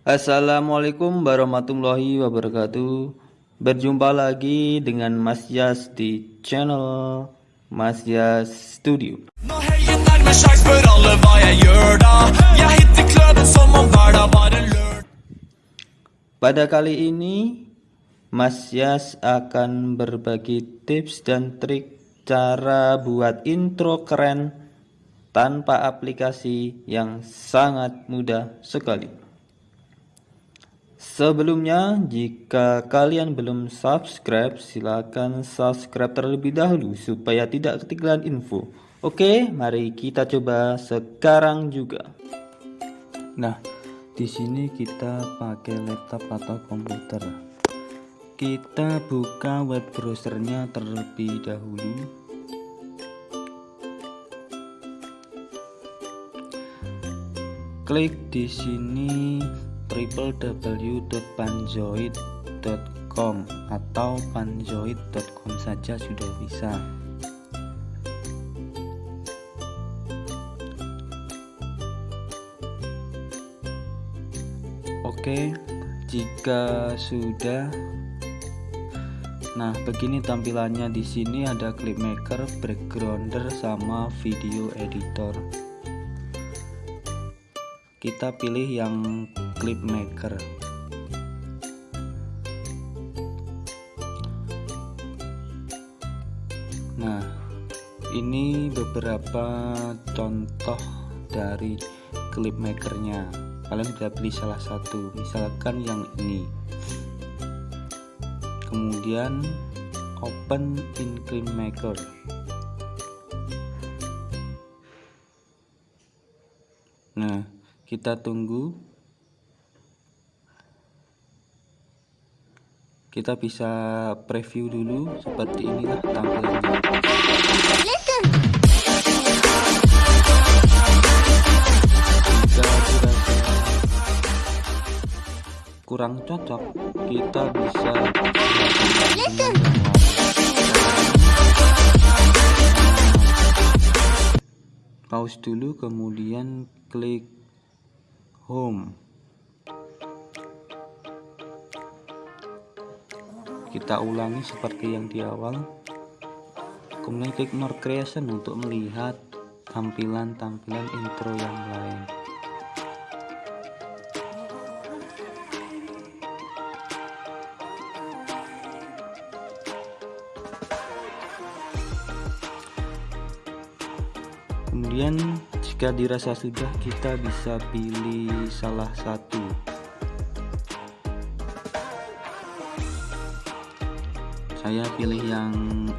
Assalamualaikum warahmatullahi wabarakatuh. Berjumpa lagi dengan Mas Yas di channel Mas Yas Studio. Pada kali ini Mas Yas akan berbagi tips dan trik cara buat intro keren tanpa aplikasi yang sangat mudah sekali Sebelumnya, jika kalian belum subscribe, silakan subscribe terlebih dahulu supaya tidak ketinggalan info. Oke, mari kita coba sekarang juga. Nah, di sini kita pakai laptop atau komputer. Kita buka web browsernya terlebih dahulu. Klik di sini www.panjoid.com atau panjoid.com saja sudah bisa. Oke jika sudah Nah begini tampilannya. Di sini ada clip maker, backgrounder sama video editor kita pilih yang clip maker. Nah ini beberapa contoh dari clip makernya. Kalian bisa pilih salah satu. Misalkan yang ini. Kemudian open in clip maker. Nah kita tunggu. Kita bisa preview dulu seperti inilah tampilannya. Kurang cocok kita bisa pause dulu kemudian klik home. Kita ulangi seperti yang di awal. Kemudian klik more creation untuk melihat tampilan-tampilan intro yang lain. Kemudian jika dirasa sudah kita bisa pilih salah satu. Saya pilih yang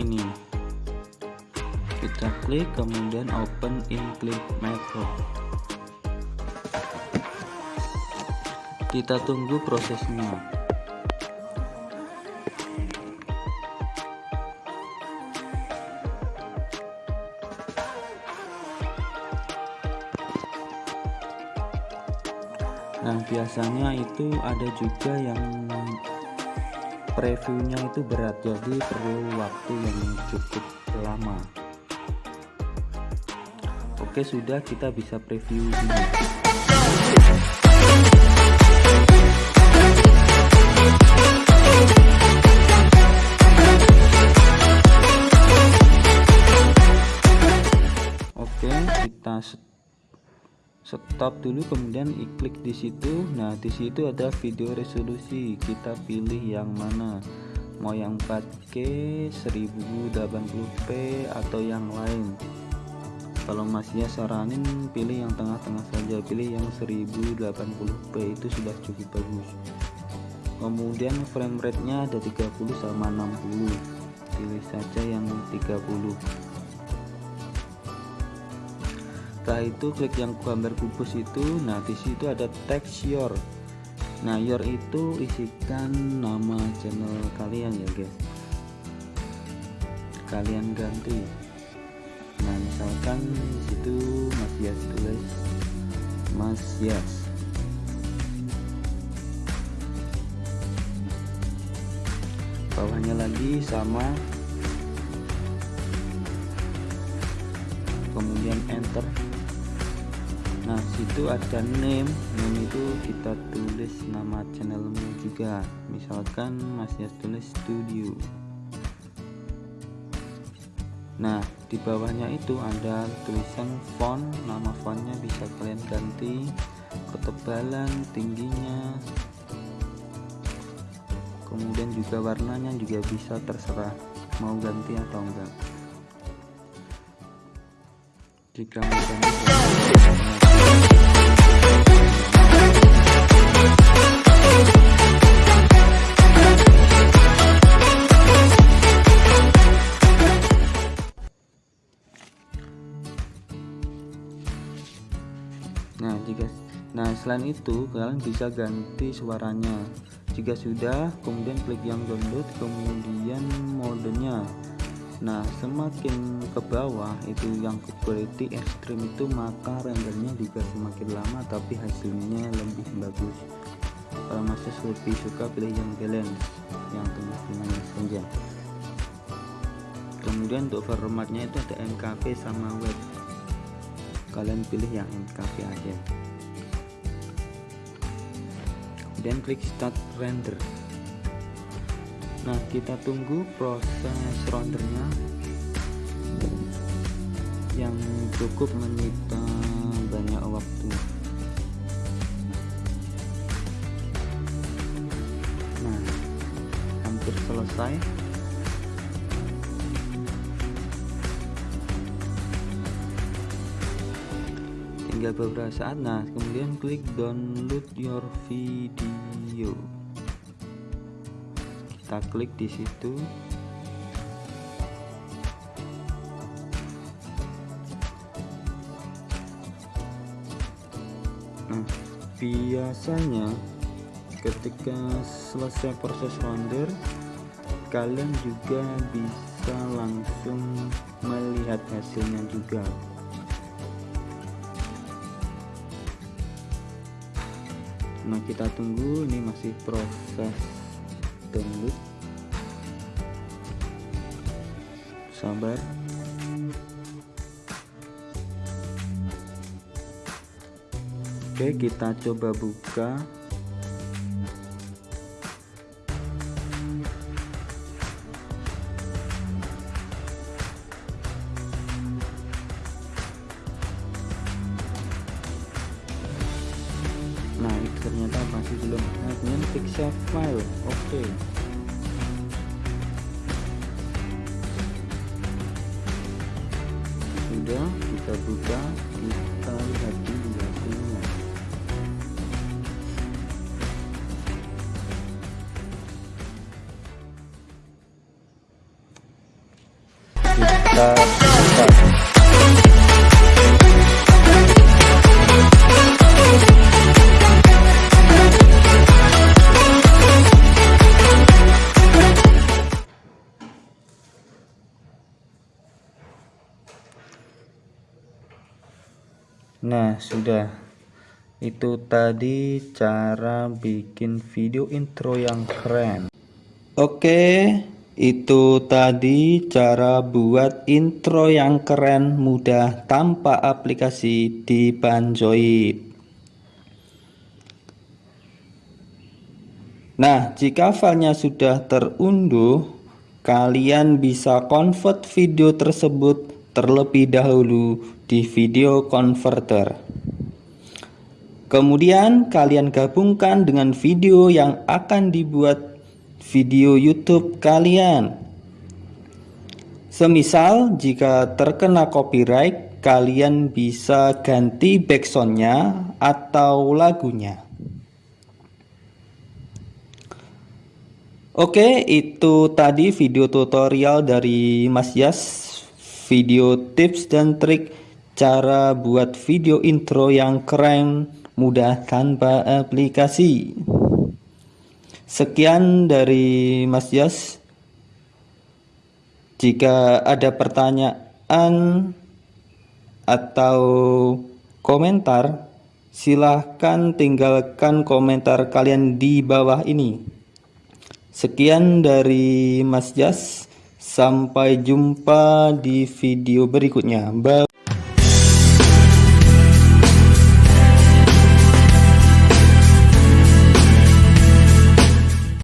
ini. Kita klik kemudian open in clip macro kita tunggu prosesnya nah biasanya itu ada juga yang previewnya itu berat jadi perlu waktu yang cukup lama. Oke sudah kita bisa preview ini oke kita stop dulu kemudian klik di situ. Nah di situ ada video resolusi. Kita pilih yang mana? Mau yang 4K 1080p atau yang lain? Kalau masih ya saranin pilih yang tengah-tengah saja. Pilih yang 1080p itu sudah cukup bagus. Kemudian frame rate nya ada 30 sama 60 pilih saja yang 30 setelah itu klik yang gambar kubus itu nah di situ ada text your. Nah your itu isikan nama channel kalian ya guys. Kalian ganti. Nah misalkan situ Mas Yas tulis Mas Yas. Bawahnya lagi sama. Kemudian enter nah situ ada name. Name itu kita tulis nama channelmu juga. Misalkan Mas Yas tulis studio. Nah di bawahnya itu ada tulisan font. Nama fontnya bisa kalian ganti. Ketebalan tingginya. Kemudian juga warnanya juga bisa terserah mau ganti atau enggak. Jika mau ganti nah jika nah selain itu kalian bisa ganti suaranya. Jika sudah kemudian klik yang download kemudian modenya. Nah semakin ke bawah itu yang quality extreme itu maka rendernya juga semakin lama tapi hasilnya lebih bagus. Kalau masih lebih suka pilih yang balance yang tengah-tengah saja. Kemudian untuk formatnya itu ada MKP sama web kalian pilih yang MKV aja. Kemudian klik start render. Nah kita tunggu proses rendernya. Yang cukup menyita banyak waktu. Nah hampir selesai beberapa saat. Nah kemudian klik download your video. Kita klik di situ. Nah biasanya ketika selesai proses render kalian juga bisa langsung melihat hasilnya juga nah kita tunggu. Ini masih proses download sabar. Oke kita coba buka save file oke okay. sudah kita buka Nah, sudah. Itu tadi cara bikin video intro yang keren. Oke, itu tadi cara buat intro yang keren mudah tanpa aplikasi di Banjoid. Nah, jika filenya sudah terunduh, kalian bisa convert video tersebut terlebih dahulu di video converter. Kemudian kalian gabungkan dengan video yang akan dibuat video YouTube kalian. Semisal jika terkena copyright, kalian bisa ganti backsoundnya atau lagunya. Oke, itu tadi video tutorial dari Mas Yas, video tips dan trik cara buat video intro yang keren, mudah tanpa aplikasi. Sekian dari Mas Yas. Jika ada pertanyaan atau komentar, silahkan tinggalkan komentar kalian di bawah ini. Sekian dari Mas Jas. Sampai jumpa di video berikutnya. Bye.